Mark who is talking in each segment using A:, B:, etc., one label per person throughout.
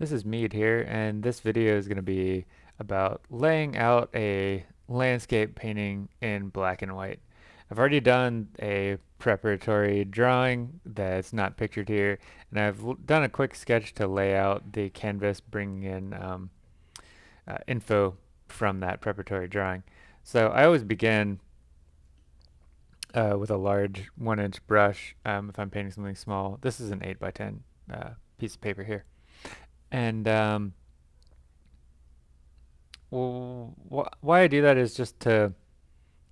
A: This is Mead here, and this video is going to be about laying out a landscape painting in black and white. I've already done a preparatory drawing that's not pictured here, and I've done a quick sketch to lay out the canvas, bringing in um, uh, info from that preparatory drawing. So I always begin uh, with a large one inch brush um, if I'm painting something small. This is an 8 by 10 uh, piece of paper here. And um, well, wh why I do that is just to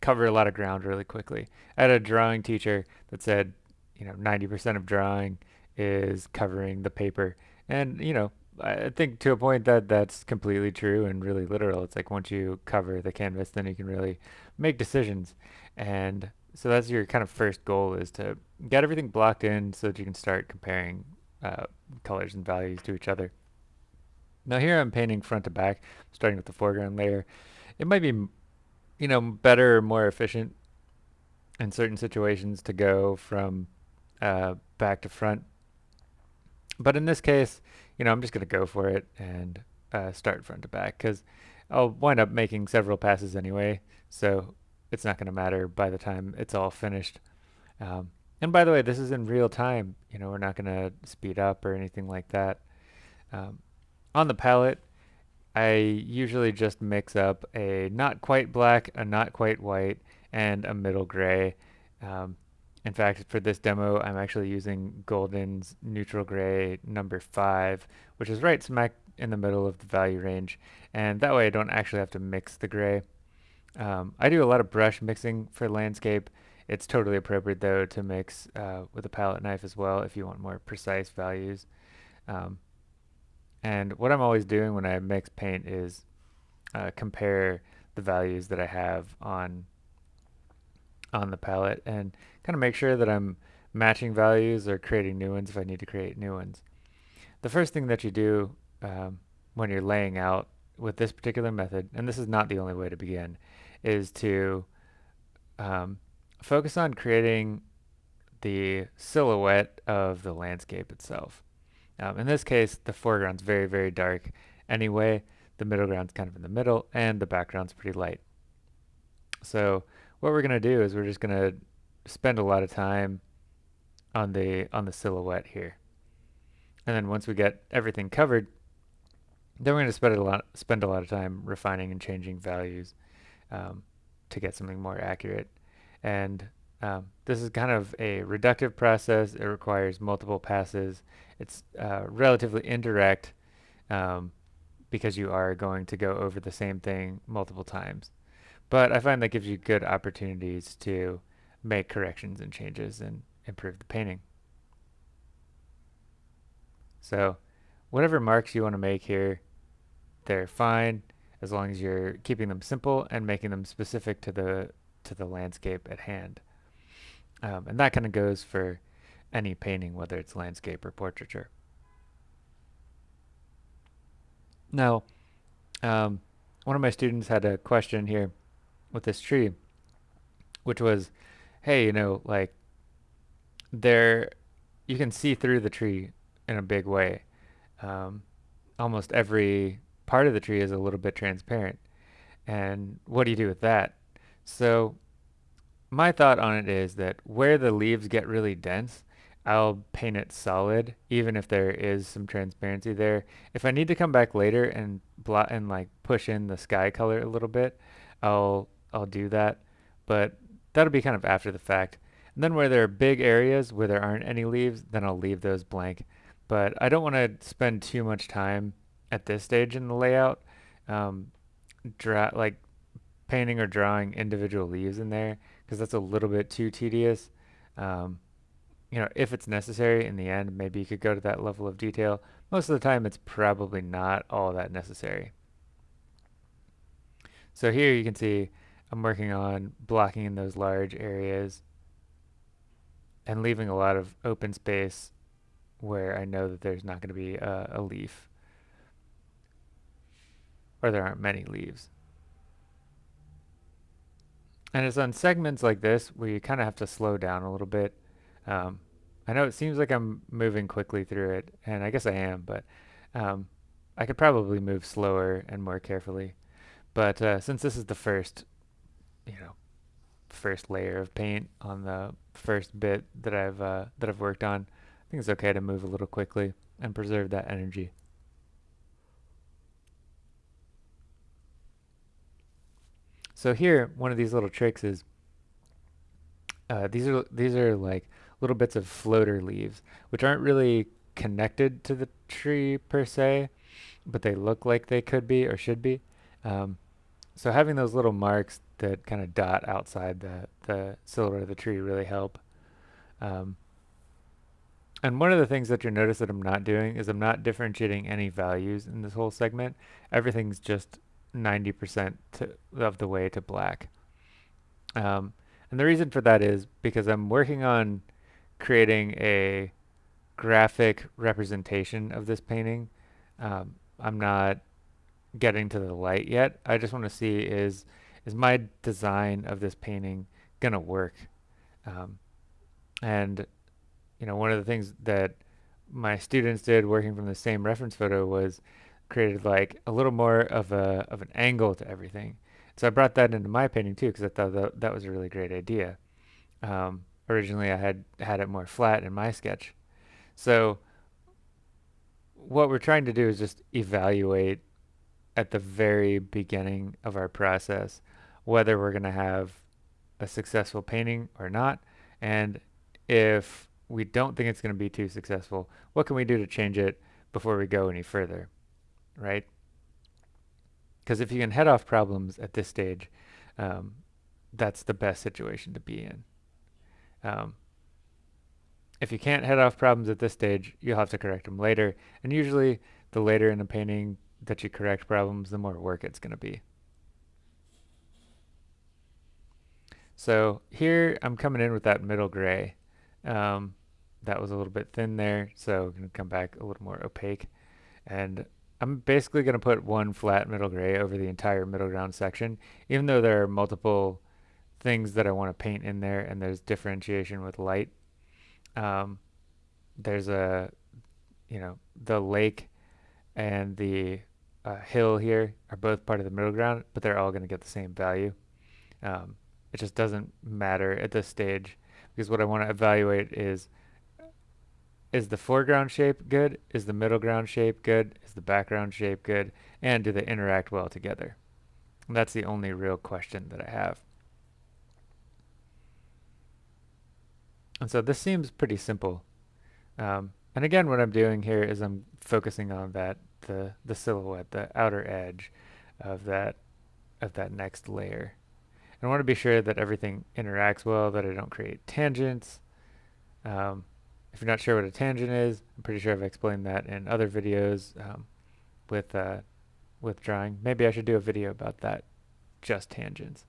A: cover a lot of ground really quickly. I had a drawing teacher that said, you know, 90% of drawing is covering the paper. And, you know, I think to a point that that's completely true and really literal. It's like once you cover the canvas, then you can really make decisions. And so that's your kind of first goal is to get everything blocked in so that you can start comparing uh, colors and values to each other. Now here I'm painting front to back, starting with the foreground layer. It might be, you know, better or more efficient in certain situations to go from uh, back to front. But in this case, you know, I'm just going to go for it and uh, start front to back because I'll wind up making several passes anyway. So it's not going to matter by the time it's all finished. Um, and by the way, this is in real time. You know, we're not going to speed up or anything like that. Um, on the palette, I usually just mix up a not quite black, a not quite white, and a middle gray. Um, in fact, for this demo, I'm actually using Golden's neutral gray number 5, which is right smack in the middle of the value range. And that way I don't actually have to mix the gray. Um, I do a lot of brush mixing for landscape. It's totally appropriate though to mix uh, with a palette knife as well if you want more precise values. Um, and what I'm always doing when I mix paint is uh, compare the values that I have on on the palette and kind of make sure that I'm matching values or creating new ones if I need to create new ones. The first thing that you do um, when you're laying out with this particular method, and this is not the only way to begin, is to um, focus on creating the silhouette of the landscape itself. Um, in this case, the foreground's very, very dark anyway. The middle ground's kind of in the middle, and the background's pretty light. So what we're going to do is we're just going to spend a lot of time on the on the silhouette here. And then once we get everything covered, then we're going to spend a lot spend a lot of time refining and changing values um, to get something more accurate. And um, this is kind of a reductive process. It requires multiple passes. It's uh, relatively indirect um, because you are going to go over the same thing multiple times. But I find that gives you good opportunities to make corrections and changes and improve the painting. So whatever marks you want to make here, they're fine as long as you're keeping them simple and making them specific to the to the landscape at hand. Um, and that kind of goes for any painting, whether it's landscape or portraiture. Now, um, one of my students had a question here with this tree, which was, hey, you know, like there, you can see through the tree in a big way. Um, almost every part of the tree is a little bit transparent. And what do you do with that? So my thought on it is that where the leaves get really dense, I'll paint it solid, even if there is some transparency there. If I need to come back later and blot and like push in the sky color a little bit, I'll I'll do that. But that'll be kind of after the fact. And then where there are big areas where there aren't any leaves, then I'll leave those blank. But I don't want to spend too much time at this stage in the layout, um, draw like painting or drawing individual leaves in there because that's a little bit too tedious. Um, you know, if it's necessary in the end, maybe you could go to that level of detail. Most of the time, it's probably not all that necessary. So here you can see I'm working on blocking in those large areas and leaving a lot of open space where I know that there's not going to be a, a leaf or there aren't many leaves. And it's on segments like this where you kind of have to slow down a little bit. Um, I know it seems like I'm moving quickly through it, and I guess I am, but um, I could probably move slower and more carefully, but uh, since this is the first, you know, first layer of paint on the first bit that I've uh, that I've worked on, I think it's okay to move a little quickly and preserve that energy. So here, one of these little tricks is uh, these are these are like little bits of floater leaves, which aren't really connected to the tree per se, but they look like they could be or should be. Um, so having those little marks that kind of dot outside the, the silhouette of the tree really help. Um, and one of the things that you'll notice that I'm not doing is I'm not differentiating any values in this whole segment. Everything's just 90% of the way to black. Um, and the reason for that is because I'm working on creating a graphic representation of this painting. Um, I'm not getting to the light yet. I just want to see is is my design of this painting gonna work? Um, and you know, one of the things that my students did working from the same reference photo was created like a little more of a of an angle to everything. So I brought that into my painting too because I thought that, that was a really great idea. Um, originally, I had had it more flat in my sketch. So what we're trying to do is just evaluate at the very beginning of our process whether we're going to have a successful painting or not. And if we don't think it's going to be too successful, what can we do to change it before we go any further, right? Because if you can head off problems at this stage, um, that's the best situation to be in. Um, if you can't head off problems at this stage, you'll have to correct them later. And usually, the later in a painting that you correct problems, the more work it's going to be. So here I'm coming in with that middle gray. Um, that was a little bit thin there, so I'm going to come back a little more opaque. And I'm basically going to put one flat middle gray over the entire middle ground section, even though there are multiple things that I want to paint in there and there's differentiation with light. Um, there's a, you know, the lake and the uh, hill here are both part of the middle ground, but they're all going to get the same value. Um, it just doesn't matter at this stage because what I want to evaluate is is the foreground shape good? Is the middle ground shape good? Is the background shape good? And do they interact well together? And that's the only real question that I have. And so this seems pretty simple. Um, and again, what I'm doing here is I'm focusing on that the the silhouette, the outer edge of that of that next layer. And I want to be sure that everything interacts well, that I don't create tangents. Um, if you're not sure what a tangent is, I'm pretty sure I've explained that in other videos um, with, uh, with drawing. Maybe I should do a video about that, just tangents.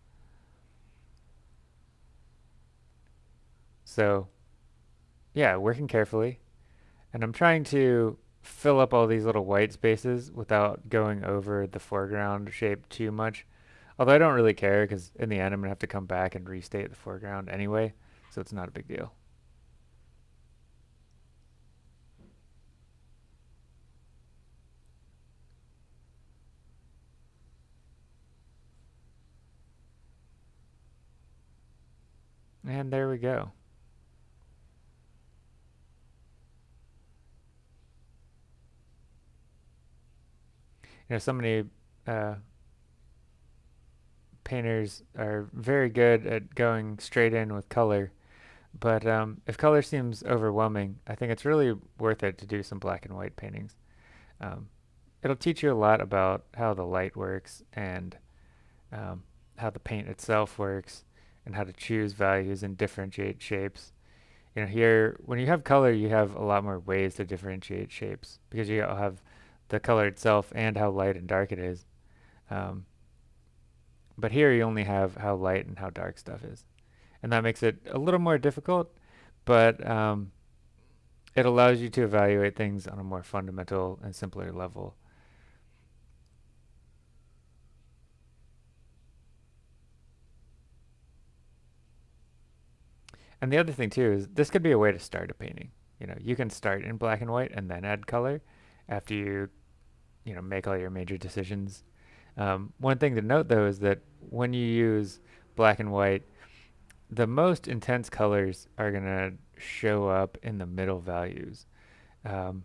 A: So, yeah, working carefully. And I'm trying to fill up all these little white spaces without going over the foreground shape too much. Although I don't really care because in the end I'm going to have to come back and restate the foreground anyway, so it's not a big deal. And there we go. You know, so many uh, painters are very good at going straight in with color. But um, if color seems overwhelming, I think it's really worth it to do some black and white paintings. Um, it'll teach you a lot about how the light works and um, how the paint itself works and how to choose values and differentiate shapes. You know, here, when you have color, you have a lot more ways to differentiate shapes because you have the color itself and how light and dark it is. Um, but here you only have how light and how dark stuff is. And that makes it a little more difficult, but um, it allows you to evaluate things on a more fundamental and simpler level. And the other thing too is this could be a way to start a painting. You know, you can start in black and white and then add color after you you know make all your major decisions. Um, one thing to note though is that when you use black and white, the most intense colors are gonna show up in the middle values. Um,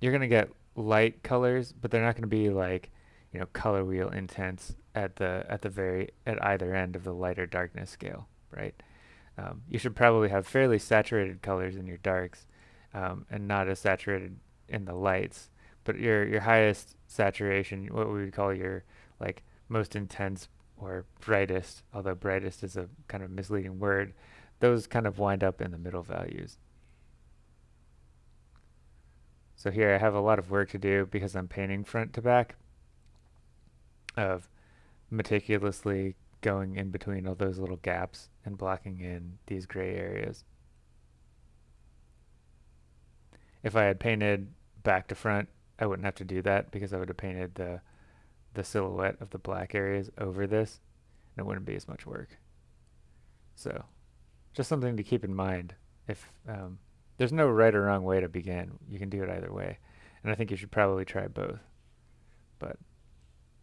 A: you're gonna get light colors, but they're not gonna be like you know color wheel intense at the at the very at either end of the light or darkness scale, right? Um, you should probably have fairly saturated colors in your darks um, and not as saturated in the lights. But your your highest saturation, what we would call your like most intense or brightest, although brightest is a kind of misleading word, those kind of wind up in the middle values. So here I have a lot of work to do because I'm painting front to back of meticulously going in between all those little gaps and blocking in these gray areas. If I had painted back to front, I wouldn't have to do that because I would have painted the the silhouette of the black areas over this and it wouldn't be as much work. So just something to keep in mind if um, there's no right or wrong way to begin. You can do it either way. And I think you should probably try both. But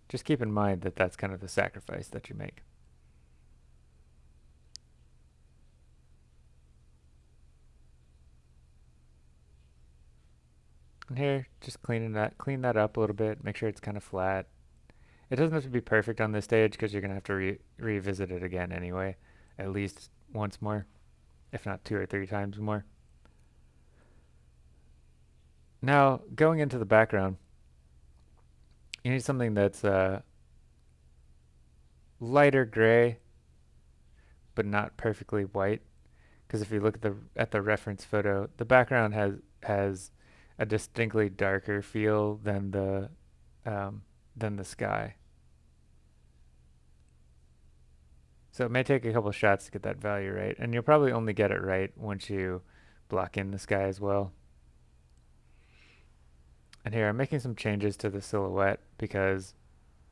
A: just keep in mind that that's kind of the sacrifice that you make. And here, just cleaning that, clean that up a little bit, make sure it's kind of flat. It doesn't have to be perfect on this stage because you're going to have to re revisit it again anyway, at least once more, if not two or three times more. Now, going into the background, you need something that's uh, lighter gray, but not perfectly white. Because if you look at the at the reference photo, the background has has a distinctly darker feel than the um, than the sky. So it may take a couple shots to get that value right, and you'll probably only get it right once you block in the sky as well. And here I'm making some changes to the silhouette because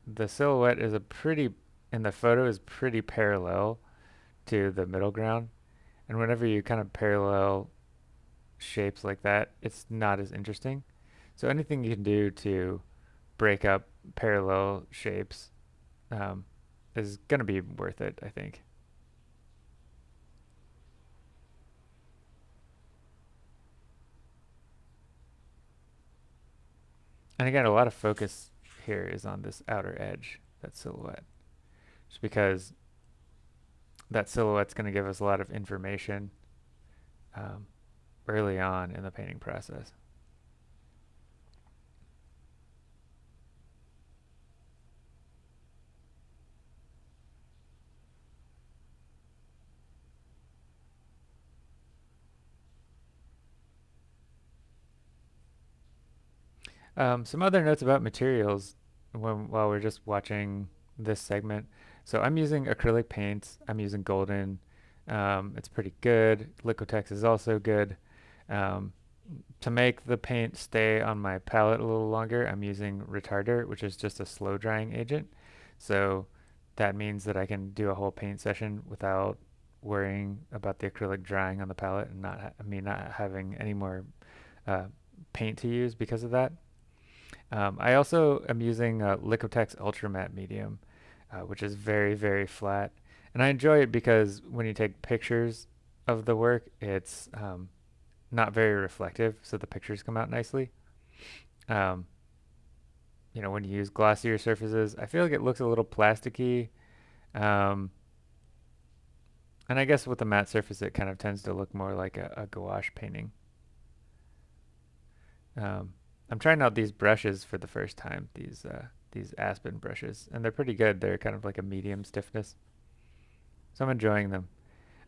A: the silhouette is a pretty, in the photo is pretty parallel to the middle ground. And whenever you kind of parallel shapes like that, it's not as interesting. So anything you can do to break up parallel shapes um, is going to be worth it, I think. And again, a lot of focus here is on this outer edge, that silhouette. Just because that silhouette's going to give us a lot of information um, early on in the painting process. Um, some other notes about materials when, while we're just watching this segment. So I'm using acrylic paints. I'm using Golden. Um, it's pretty good. Liquitex is also good. Um, to make the paint stay on my palette a little longer, I'm using Retarder, which is just a slow drying agent. So that means that I can do a whole paint session without worrying about the acrylic drying on the palette and not me not having any more uh, paint to use because of that. Um, I also am using uh, Liquitex Ultra Matte Medium, uh, which is very, very flat. And I enjoy it because when you take pictures of the work, it's um, not very reflective, so the pictures come out nicely. Um, you know, when you use glossier surfaces, I feel like it looks a little plasticky. Um, and I guess with the matte surface, it kind of tends to look more like a, a gouache painting. Um, I'm trying out these brushes for the first time, these uh, these Aspen brushes, and they're pretty good. They're kind of like a medium stiffness. So I'm enjoying them.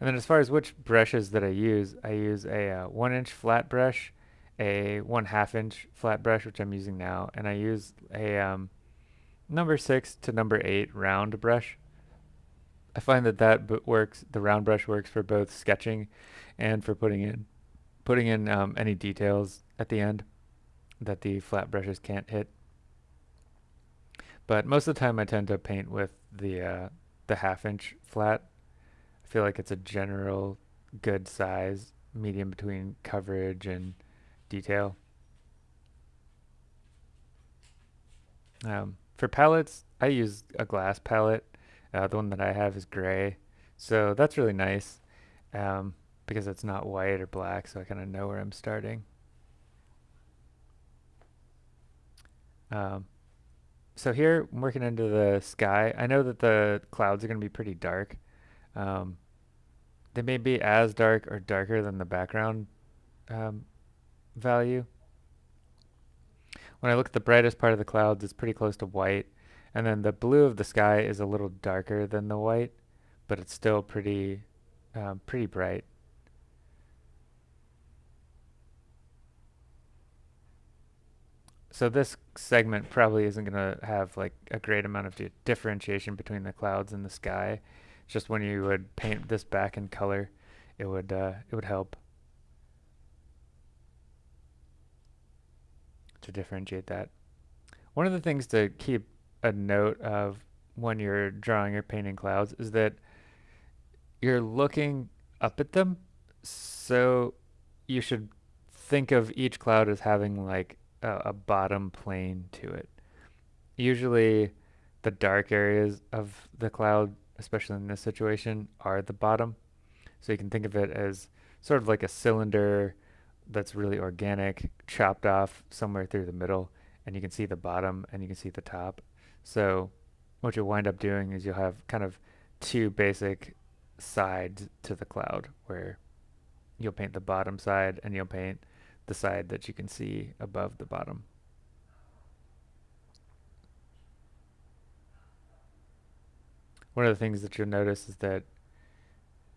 A: And then as far as which brushes that I use, I use a uh, one inch flat brush, a one half inch flat brush, which I'm using now, and I use a um, number six to number eight round brush. I find that that works, the round brush works for both sketching and for putting in, putting in um, any details at the end that the flat brushes can't hit. But most of the time I tend to paint with the uh, the half inch flat. I feel like it's a general good size, medium between coverage and detail. Um, for palettes, I use a glass palette. Uh, the one that I have is gray, so that's really nice um, because it's not white or black, so I kind of know where I'm starting. Um, so here, I'm working into the sky. I know that the clouds are going to be pretty dark. Um, they may be as dark or darker than the background um, value. When I look at the brightest part of the clouds, it's pretty close to white. And then the blue of the sky is a little darker than the white, but it's still pretty, um, pretty bright. So this segment probably isn't going to have like a great amount of di differentiation between the clouds and the sky. It's just when you would paint this back in color, it would uh, it would help to differentiate that. One of the things to keep a note of when you're drawing or painting clouds is that you're looking up at them. So you should think of each cloud as having like a, a bottom plane to it. Usually the dark areas of the cloud, especially in this situation, are the bottom. So you can think of it as sort of like a cylinder that's really organic, chopped off somewhere through the middle, and you can see the bottom and you can see the top. So what you'll wind up doing is you'll have kind of two basic sides to the cloud where you'll paint the bottom side and you'll paint the side that you can see above the bottom. One of the things that you'll notice is that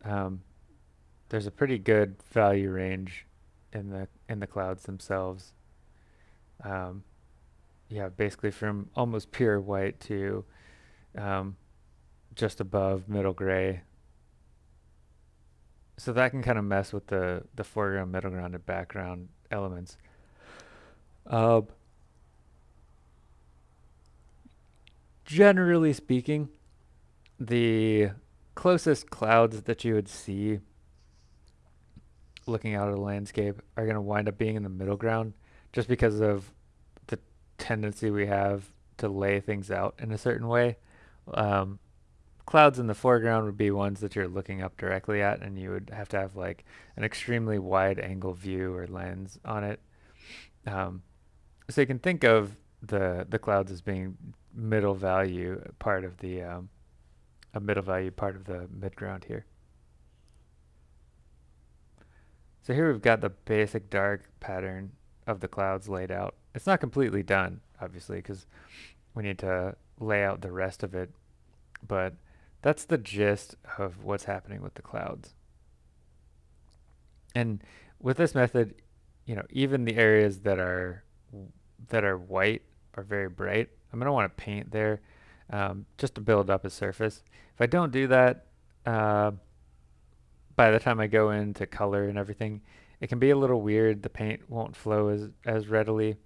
A: um, there's a pretty good value range in the in the clouds themselves. Um, yeah, basically from almost pure white to um, just above middle gray. So that can kind of mess with the, the foreground, middle ground, and background elements. Uh, generally speaking, the closest clouds that you would see looking out at the landscape are going to wind up being in the middle ground just because of the tendency we have to lay things out in a certain way. Um, clouds in the foreground would be ones that you're looking up directly at and you would have to have like an extremely wide angle view or lens on it. Um, so you can think of the the clouds as being middle value part of the um, a middle value part of the midground here. So here we've got the basic dark pattern of the clouds laid out. It's not completely done, obviously, because we need to lay out the rest of it, but that's the gist of what's happening with the clouds. And with this method, you know, even the areas that are that are white are very bright. I'm going to want to paint there um, just to build up a surface. If I don't do that, uh, by the time I go into color and everything, it can be a little weird. The paint won't flow as, as readily.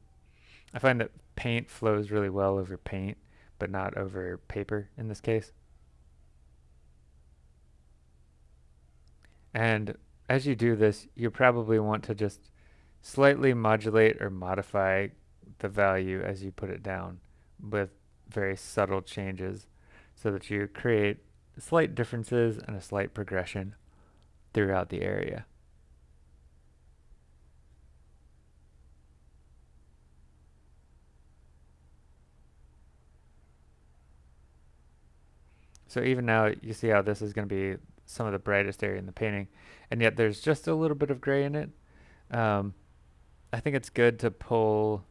A: I find that paint flows really well over paint, but not over paper in this case. And as you do this, you probably want to just slightly modulate or modify the value as you put it down with very subtle changes so that you create slight differences and a slight progression throughout the area. So even now you see how this is going to be some of the brightest area in the painting and yet there's just a little bit of gray in it. Um, I think it's good to pull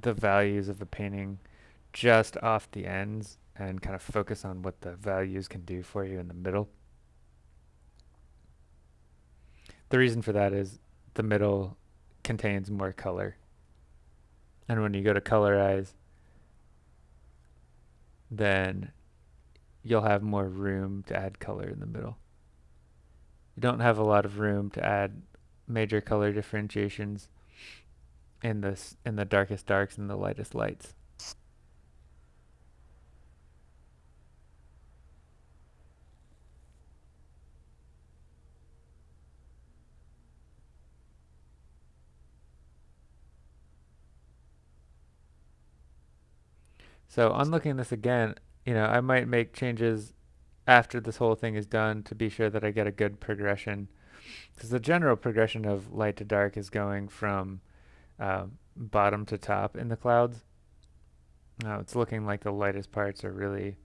A: the values of the painting just off the ends and kind of focus on what the values can do for you in the middle. The reason for that is the middle contains more color. And when you go to colorize, then you'll have more room to add color in the middle. You don't have a lot of room to add major color differentiations in this in the darkest darks and the lightest lights. So on looking this again, you know, I might make changes after this whole thing is done to be sure that I get a good progression. Because the general progression of light to dark is going from uh, bottom to top in the clouds. Now it's looking like the lightest parts are really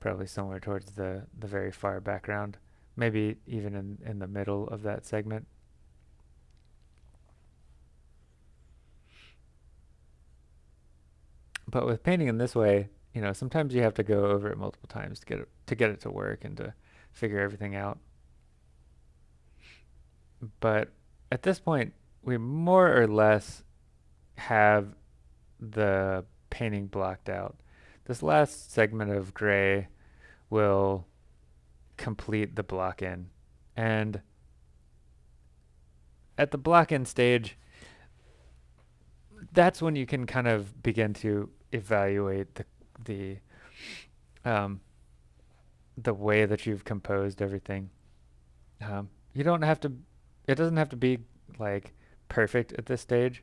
A: probably somewhere towards the, the very far background, maybe even in, in the middle of that segment. But with painting in this way, you know, sometimes you have to go over it multiple times to get it to get it to work and to figure everything out. But at this point, we more or less have the painting blocked out. This last segment of gray will complete the block in. And at the block in stage, that's when you can kind of begin to evaluate the the um, the way that you've composed everything. Um, you don't have to. It doesn't have to be like perfect at this stage.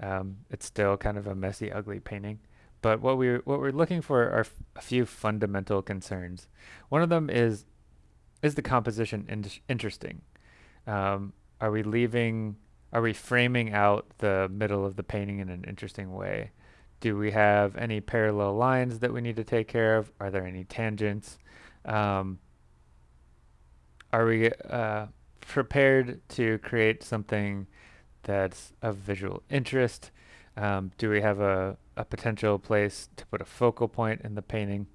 A: Um, it's still kind of a messy, ugly painting. But what we what we're looking for are a few fundamental concerns. One of them is is the composition in interesting? Um, are we leaving? Are we framing out the middle of the painting in an interesting way? Do we have any parallel lines that we need to take care of? Are there any tangents? Um, are we uh, prepared to create something that's of visual interest? Um, do we have a, a potential place to put a focal point in the painting?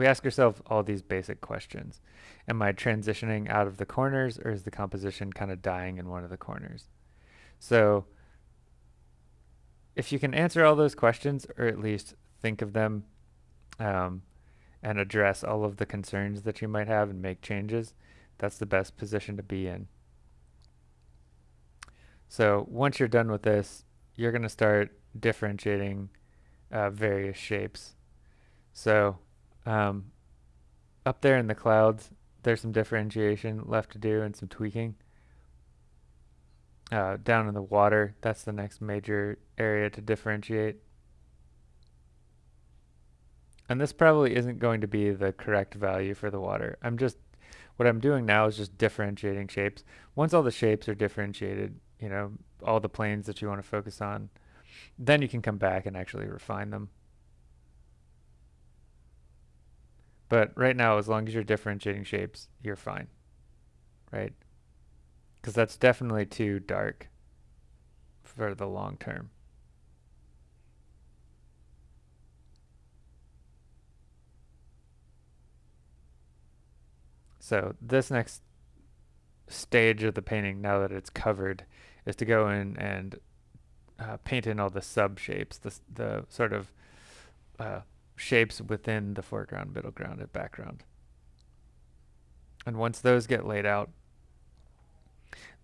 A: We ask ourselves all these basic questions. Am I transitioning out of the corners or is the composition kind of dying in one of the corners? So if you can answer all those questions or at least think of them um, and address all of the concerns that you might have and make changes, that's the best position to be in. So once you're done with this, you're going to start differentiating uh, various shapes. So um, up there in the clouds, there's some differentiation left to do and some tweaking. Uh, down in the water, that's the next major area to differentiate. And this probably isn't going to be the correct value for the water. I'm just, what I'm doing now is just differentiating shapes. Once all the shapes are differentiated, you know, all the planes that you want to focus on, then you can come back and actually refine them. But right now, as long as you're differentiating shapes, you're fine, right? Because that's definitely too dark for the long term. So this next stage of the painting, now that it's covered, is to go in and uh, paint in all the sub shapes, the, the sort of uh, shapes within the foreground, middle ground, and background. And once those get laid out,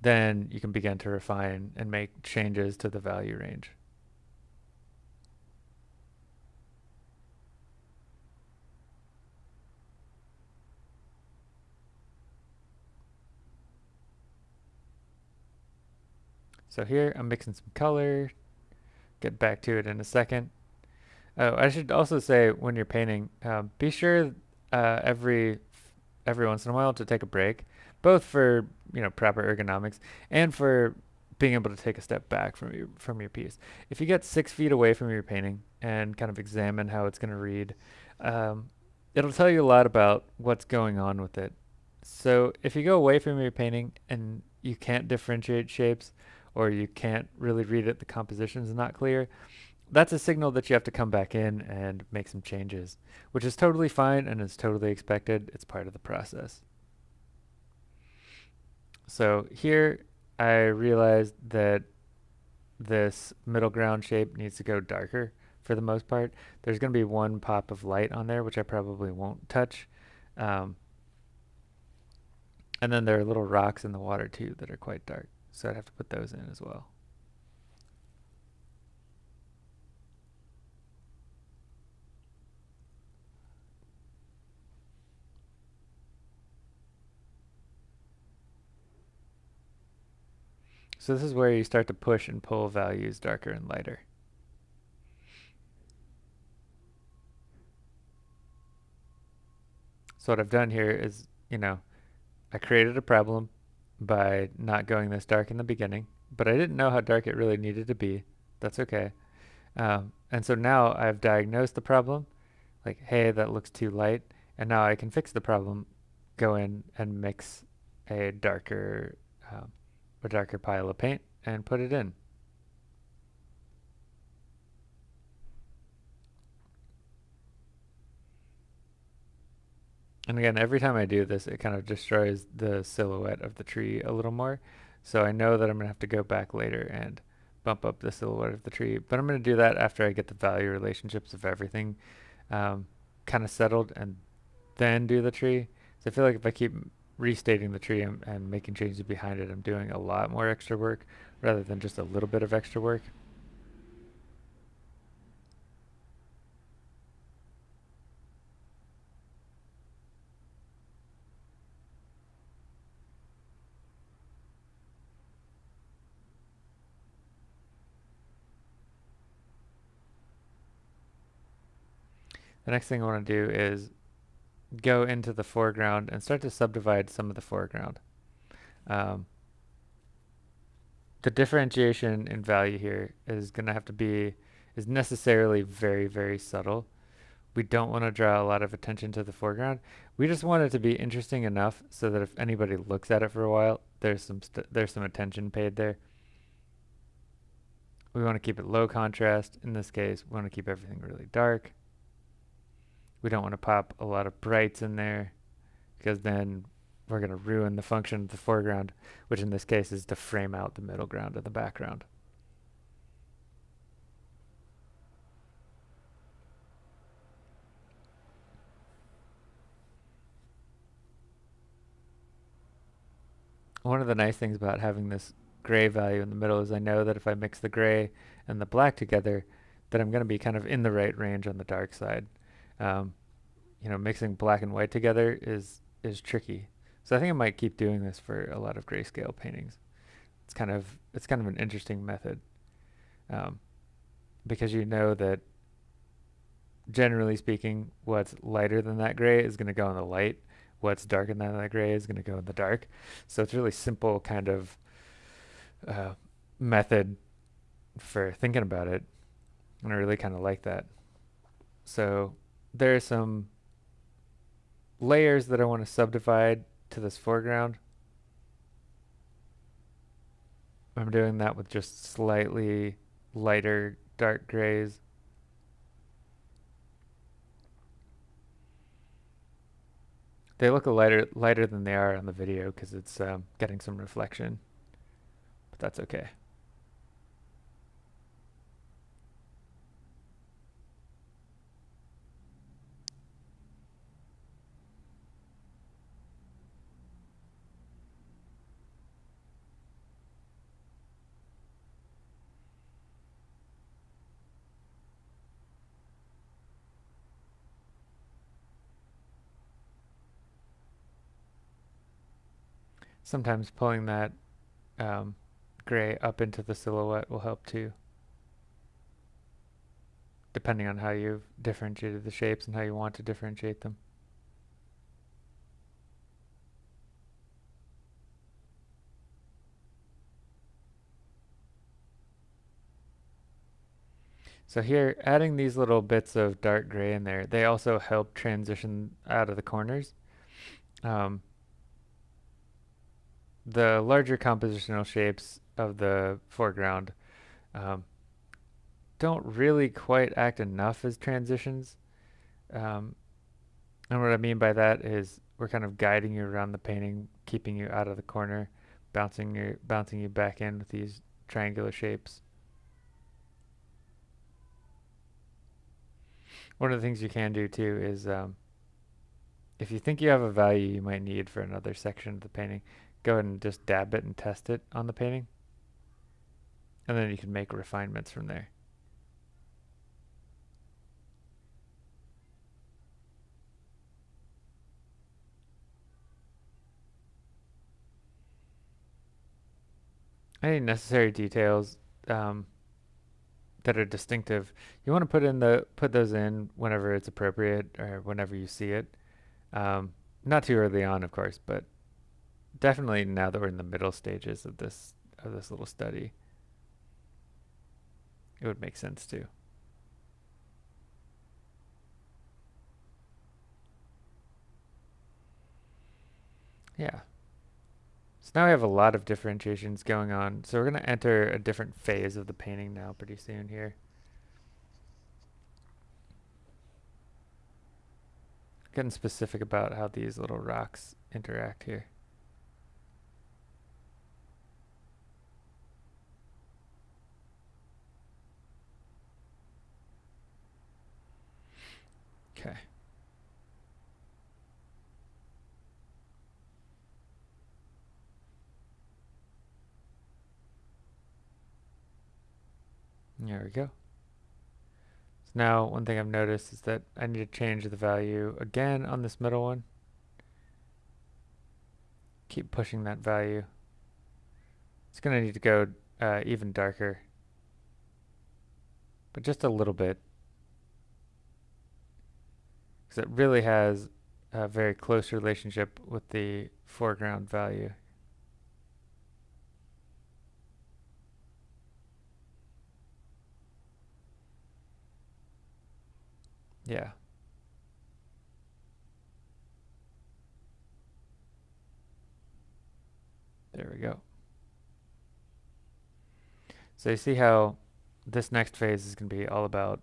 A: then you can begin to refine and make changes to the value range. So here I'm mixing some color, get back to it in a second. Oh, I should also say when you're painting, uh, be sure uh, every every once in a while to take a break, both for you know proper ergonomics and for being able to take a step back from your from your piece. If you get six feet away from your painting and kind of examine how it's going to read, um, it'll tell you a lot about what's going on with it. So if you go away from your painting and you can't differentiate shapes, or you can't really read it, the composition is not clear, that's a signal that you have to come back in and make some changes, which is totally fine and is totally expected. It's part of the process. So here I realized that this middle ground shape needs to go darker for the most part. There's going to be one pop of light on there, which I probably won't touch. Um, and then there are little rocks in the water too that are quite dark. So I'd have to put those in as well. So this is where you start to push and pull values darker and lighter. So what I've done here is, you know, I created a problem by not going this dark in the beginning, but I didn't know how dark it really needed to be. That's okay. Um, and so now I've diagnosed the problem, like, hey, that looks too light, and now I can fix the problem, go in and mix a darker um, a darker pile of paint and put it in. And again, every time I do this, it kind of destroys the silhouette of the tree a little more. So I know that I'm going to have to go back later and bump up the silhouette of the tree. But I'm going to do that after I get the value relationships of everything um, kind of settled and then do the tree. So I feel like if I keep restating the tree and, and making changes behind it, I'm doing a lot more extra work rather than just a little bit of extra work. The next thing I want to do is go into the foreground and start to subdivide some of the foreground. Um, the differentiation in value here is going to have to be, is necessarily very, very subtle. We don't want to draw a lot of attention to the foreground. We just want it to be interesting enough so that if anybody looks at it for a while, there's some there's some attention paid there. We want to keep it low contrast. In this case, we want to keep everything really dark. We don't want to pop a lot of brights in there because then we're going to ruin the function of the foreground, which in this case is to frame out the middle ground and the background. One of the nice things about having this gray value in the middle is I know that if I mix the gray and the black together, that I'm going to be kind of in the right range on the dark side um, you know, mixing black and white together is is tricky. So I think I might keep doing this for a lot of grayscale paintings. It's kind of it's kind of an interesting method um, because you know that generally speaking, what's lighter than that gray is going to go in the light. What's darker than that gray is going to go in the dark. So it's really simple kind of uh, method for thinking about it, and I really kind of like that. So there are some layers that I want to subdivide to this foreground. I'm doing that with just slightly lighter dark grays. They look a lighter lighter than they are on the video because it's um, getting some reflection, but that's okay. Sometimes pulling that um, gray up into the silhouette will help too. Depending on how you've differentiated the shapes and how you want to differentiate them. So here, adding these little bits of dark gray in there, they also help transition out of the corners. Um, the larger compositional shapes of the foreground um, don't really quite act enough as transitions. Um, and what I mean by that is we're kind of guiding you around the painting, keeping you out of the corner, bouncing you, bouncing you back in with these triangular shapes. One of the things you can do too is um, if you think you have a value you might need for another section of the painting, go ahead and just dab it and test it on the painting. And then you can make refinements from there. Any necessary details um, that are distinctive, you want to put in the put those in whenever it's appropriate or whenever you see it. Um, not too early on, of course, but definitely now that we're in the middle stages of this of this little study, it would make sense too. Yeah. So now we have a lot of differentiations going on. So we're going to enter a different phase of the painting now pretty soon here. Getting specific about how these little rocks interact here. Okay. There we go. So now one thing I've noticed is that I need to change the value again on this middle one. Keep pushing that value. It's going to need to go uh, even darker, but just a little bit. Because it really has a very close relationship with the foreground value. Yeah. There we go. So you see how this next phase is going to be all about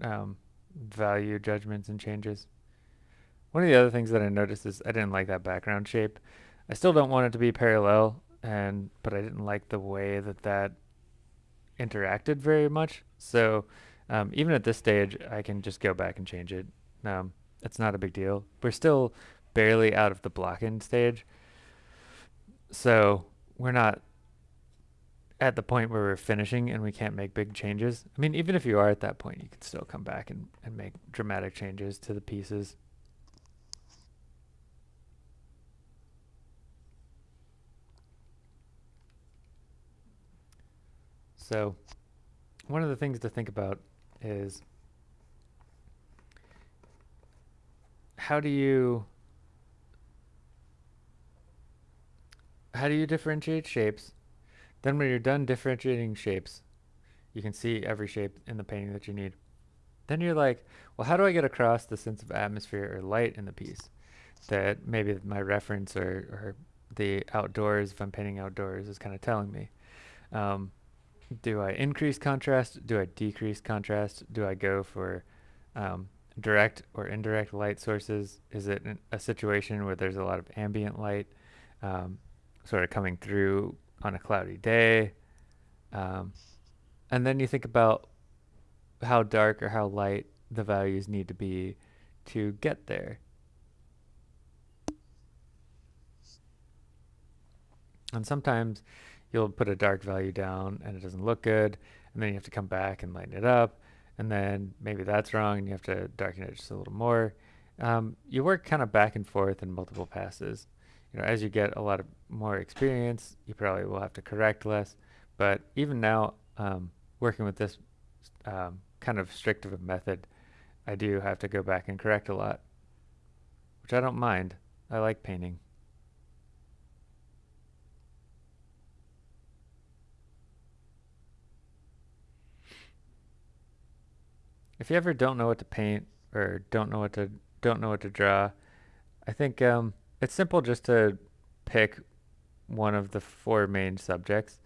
A: um, value judgments and changes. One of the other things that I noticed is I didn't like that background shape. I still don't want it to be parallel, and but I didn't like the way that that interacted very much. So um, even at this stage, I can just go back and change it. Um, it's not a big deal. We're still barely out of the blocking stage. So we're not at the point where we're finishing and we can't make big changes. I mean, even if you are at that point, you can still come back and, and make dramatic changes to the pieces. So one of the things to think about is how do you how do you differentiate shapes? Then when you're done differentiating shapes, you can see every shape in the painting that you need. Then you're like, well, how do I get across the sense of atmosphere or light in the piece? That maybe my reference or, or the outdoors, if I'm painting outdoors, is kind of telling me. Um, do I increase contrast? Do I decrease contrast? Do I go for um, direct or indirect light sources? Is it a situation where there's a lot of ambient light um, sort of coming through on a cloudy day? Um, and then you think about how dark or how light the values need to be to get there. And sometimes you'll put a dark value down and it doesn't look good and then you have to come back and lighten it up and then maybe that's wrong and you have to darken it just a little more. Um, you work kind of back and forth in multiple passes. You know as you get a lot of more experience you probably will have to correct less but even now um, working with this um, kind of strict of a method I do have to go back and correct a lot which I don't mind. I like painting If you ever don't know what to paint or don't know what to don't know what to draw, I think um, it's simple just to pick one of the four main subjects,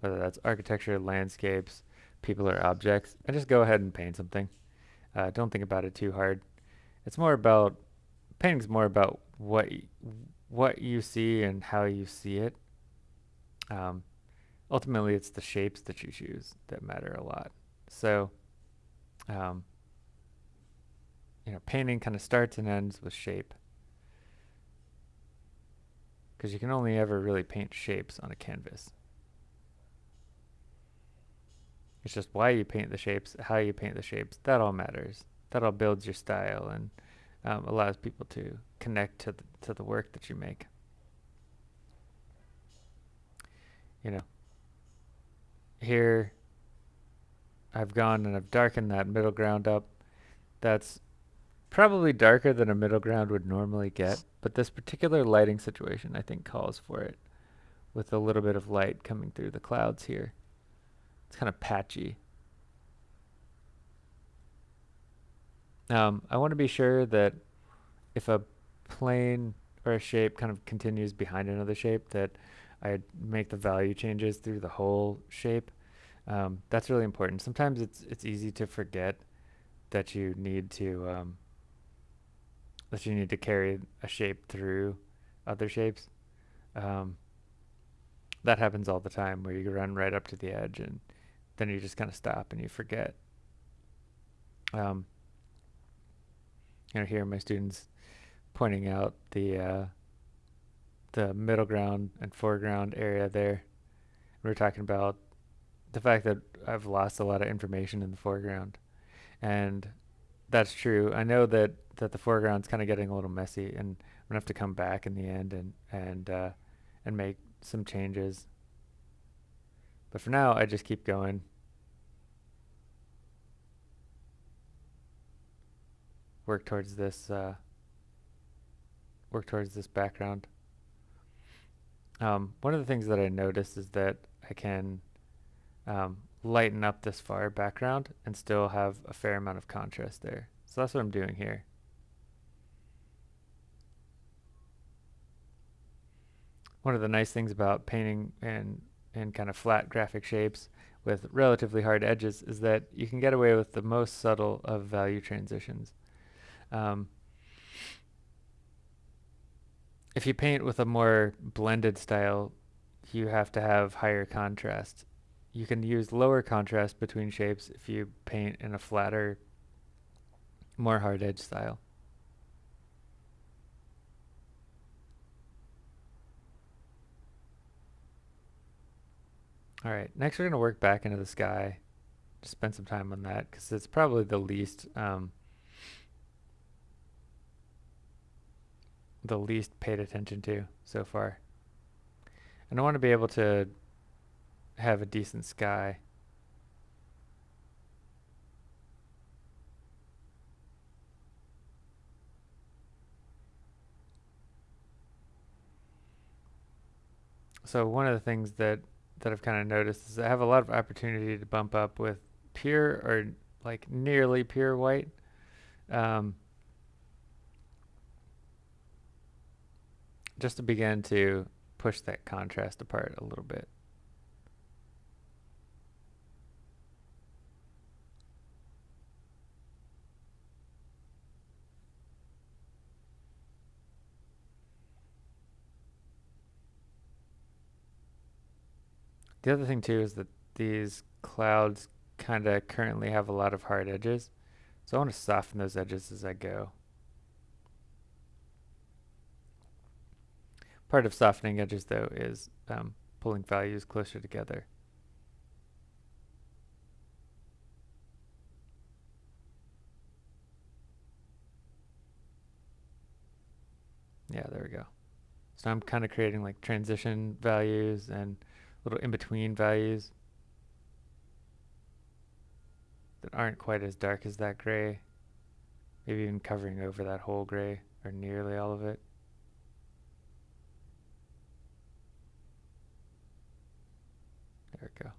A: whether that's architecture, landscapes, people, or objects, and just go ahead and paint something. Uh, don't think about it too hard. It's more about painting's more about what what you see and how you see it. Um, ultimately, it's the shapes that you choose that matter a lot. So um, you know, painting kind of starts and ends with shape. Because you can only ever really paint shapes on a canvas. It's just why you paint the shapes, how you paint the shapes, that all matters. That all builds your style and um, allows people to connect to the, to the work that you make. You know, here I've gone and I've darkened that middle ground up. That's probably darker than a middle ground would normally get, but this particular lighting situation I think calls for it with a little bit of light coming through the clouds here. It's kind of patchy. Um, I want to be sure that if a plane or a shape kind of continues behind another shape that I make the value changes through the whole shape. Um, that's really important. Sometimes it's it's easy to forget that you need to um, that you need to carry a shape through other shapes. Um, that happens all the time where you run right up to the edge and then you just kind of stop and you forget. Um, you know, here my students pointing out the uh, the middle ground and foreground area there. We are talking about the fact that I've lost a lot of information in the foreground, and that's true. I know that that the foreground's kind of getting a little messy, and I'm gonna have to come back in the end and and uh, and make some changes. But for now, I just keep going. Work towards this. Uh, work towards this background. Um, one of the things that I noticed is that I can um, lighten up this far background and still have a fair amount of contrast there. So that's what I'm doing here. One of the nice things about painting in, in kind of flat graphic shapes with relatively hard edges is that you can get away with the most subtle of value transitions. Um, if you paint with a more blended style, you have to have higher contrast. You can use lower contrast between shapes if you paint in a flatter, more hard edge style. All right, next we're going to work back into the sky. Just spend some time on that because it's probably the least um, the least paid attention to so far. And I want to be able to have a decent sky. So one of the things that that I've kind of noticed is I have a lot of opportunity to bump up with pure or like nearly pure white. Um, just to begin to push that contrast apart a little bit. The other thing too is that these clouds kind of currently have a lot of hard edges. So I want to soften those edges as I go. Part of softening edges, though, is um, pulling values closer together. Yeah, there we go. So I'm kind of creating like transition values and little in-between values that aren't quite as dark as that gray. Maybe even covering over that whole gray or nearly all of it. There we go.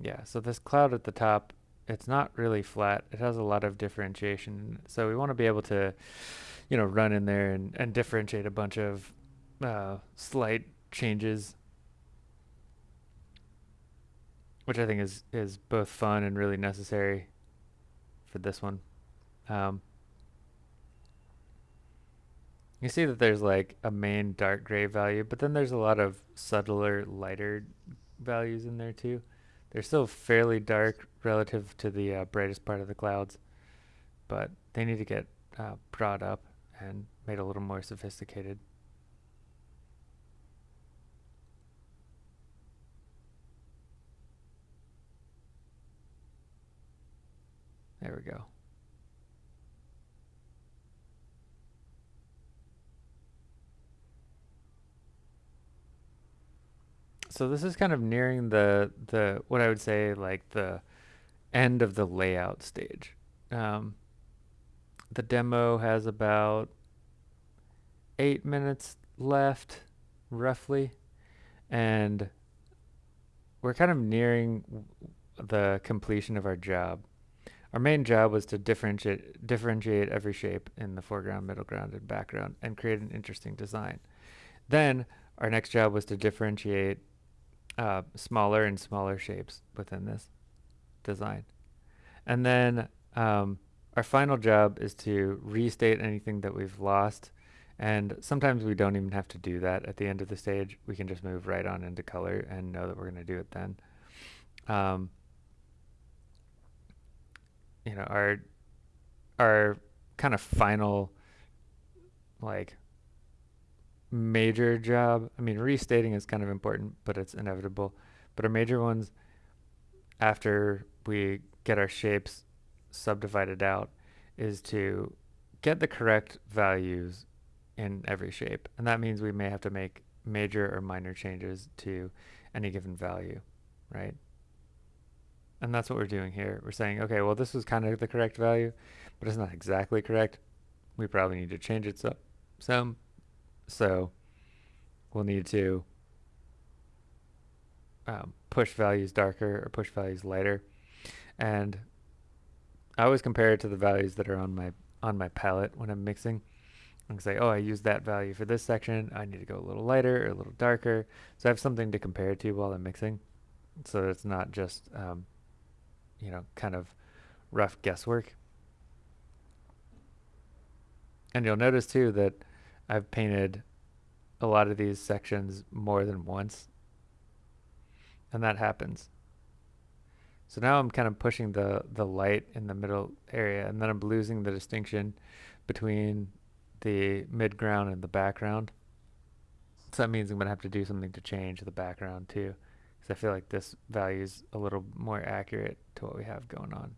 A: Yeah, so this cloud at the top, it's not really flat. It has a lot of differentiation. So we want to be able to, you know, run in there and, and differentiate a bunch of uh, slight changes, which I think is, is both fun and really necessary for this one. Um, you see that there's like a main dark gray value, but then there's a lot of subtler, lighter values in there too. They're still fairly dark relative to the uh, brightest part of the clouds, but they need to get uh, brought up and made a little more sophisticated. There we go. So this is kind of nearing the the what I would say like the end of the layout stage. Um, the demo has about eight minutes left, roughly, and we're kind of nearing the completion of our job. Our main job was to differentiate differentiate every shape in the foreground, middle ground, and background and create an interesting design. Then our next job was to differentiate uh, smaller and smaller shapes within this design. And then um, our final job is to restate anything that we've lost. And sometimes we don't even have to do that at the end of the stage. We can just move right on into color and know that we're going to do it then. Um, you know, our our kind of final like major job. I mean, restating is kind of important, but it's inevitable. But our major ones, after we get our shapes subdivided out, is to get the correct values in every shape. And that means we may have to make major or minor changes to any given value, right? And that's what we're doing here. We're saying, okay, well, this was kind of the correct value, but it's not exactly correct. We probably need to change it so, some so we'll need to um, push values darker or push values lighter. And I always compare it to the values that are on my on my palette when I'm mixing. And say, oh, I use that value for this section. I need to go a little lighter or a little darker. So I have something to compare it to while I'm mixing. So it's not just, um, you know, kind of rough guesswork. And you'll notice too that I've painted a lot of these sections more than once. And that happens. So now I'm kind of pushing the, the light in the middle area and then I'm losing the distinction between the midground and the background. So that means I'm going to have to do something to change the background too. Because I feel like this value is a little more accurate to what we have going on.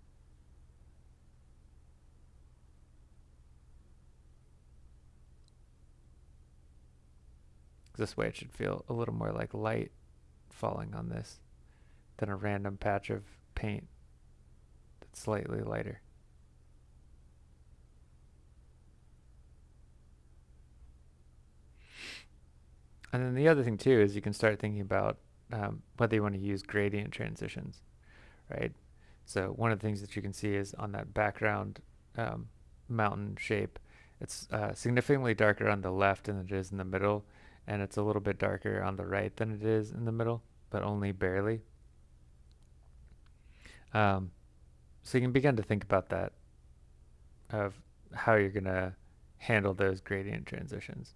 A: This way it should feel a little more like light falling on this than a random patch of paint that's slightly lighter. And then the other thing too is you can start thinking about um, whether you want to use gradient transitions, right? So one of the things that you can see is on that background um, mountain shape, it's uh, significantly darker on the left than it is in the middle and it's a little bit darker on the right than it is in the middle, but only barely. Um, so you can begin to think about that, of how you're going to handle those gradient transitions.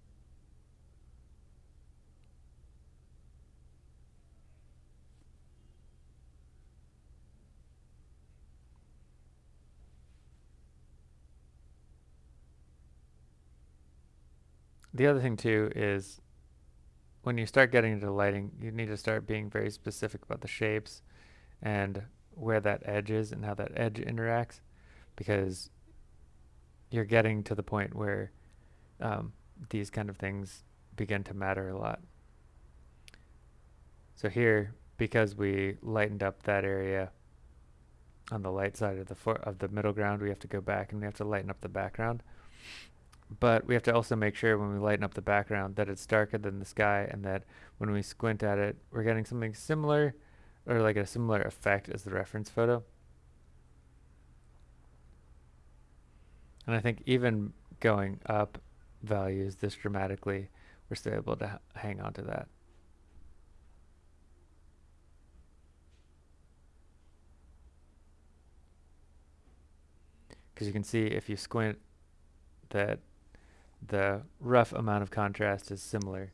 A: The other thing too is when you start getting into lighting, you need to start being very specific about the shapes and where that edge is and how that edge interacts because you're getting to the point where um, these kind of things begin to matter a lot. So here, because we lightened up that area on the light side of the of the middle ground, we have to go back and we have to lighten up the background but we have to also make sure when we lighten up the background that it's darker than the sky and that when we squint at it, we're getting something similar or like a similar effect as the reference photo. And I think even going up values this dramatically, we're still able to hang on to that. Because you can see if you squint that the rough amount of contrast is similar.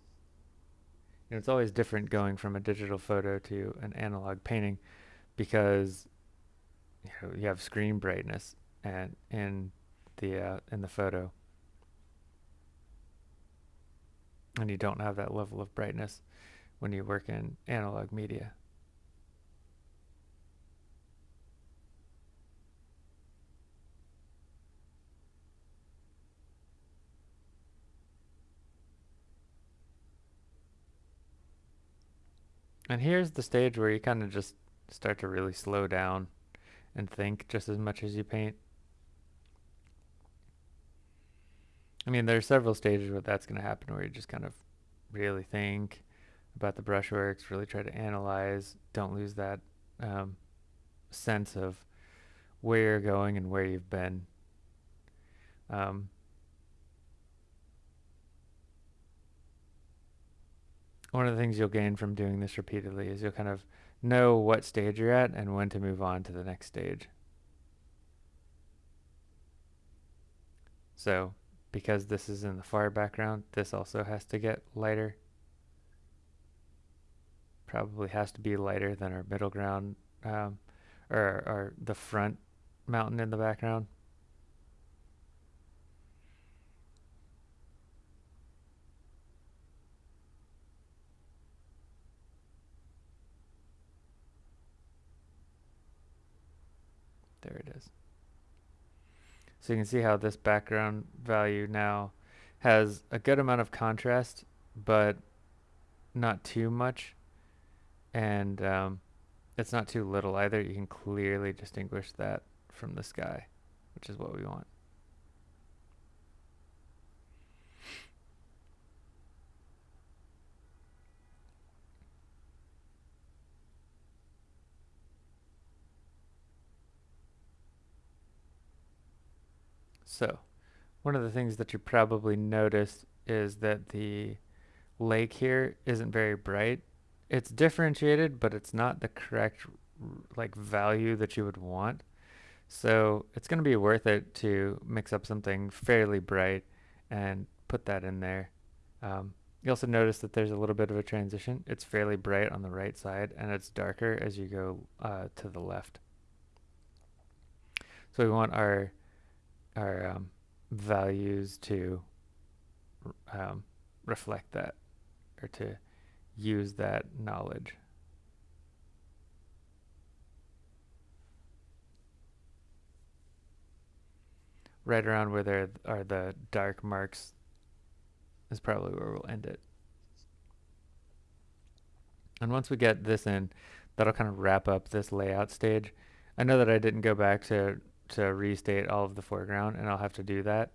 A: You know, it's always different going from a digital photo to an analog painting because you, know, you have screen brightness and in the uh, in the photo, and you don't have that level of brightness when you work in analog media. And here's the stage where you kind of just start to really slow down and think just as much as you paint. I mean, there are several stages where that's going to happen where you just kind of really think about the brushworks, really try to analyze, don't lose that um, sense of where you're going and where you've been. Um, one of the things you'll gain from doing this repeatedly is you'll kind of know what stage you're at and when to move on to the next stage. So because this is in the far background, this also has to get lighter. Probably has to be lighter than our middle ground um, or, or the front mountain in the background. There it is. So you can see how this background value now has a good amount of contrast, but not too much. And um, it's not too little either. You can clearly distinguish that from the sky, which is what we want. So, one of the things that you probably noticed is that the lake here isn't very bright. It's differentiated, but it's not the correct like value that you would want. So it's going to be worth it to mix up something fairly bright and put that in there. Um, you also notice that there's a little bit of a transition. It's fairly bright on the right side and it's darker as you go uh, to the left. So we want our our um, values to um, reflect that or to use that knowledge. Right around where there are the dark marks is probably where we'll end it. And once we get this in, that'll kind of wrap up this layout stage. I know that I didn't go back to to restate all of the foreground and I'll have to do that.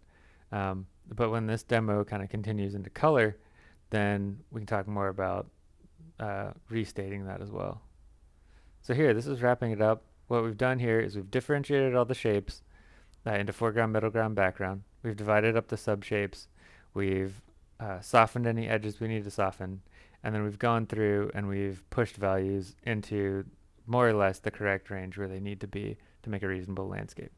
A: Um, but when this demo kind of continues into color, then we can talk more about uh, restating that as well. So here, this is wrapping it up. What we've done here is we've differentiated all the shapes uh, into foreground, middle ground, background. We've divided up the subshapes. We've uh, softened any edges we need to soften. And then we've gone through and we've pushed values into more or less the correct range where they need to be to make a reasonable landscape.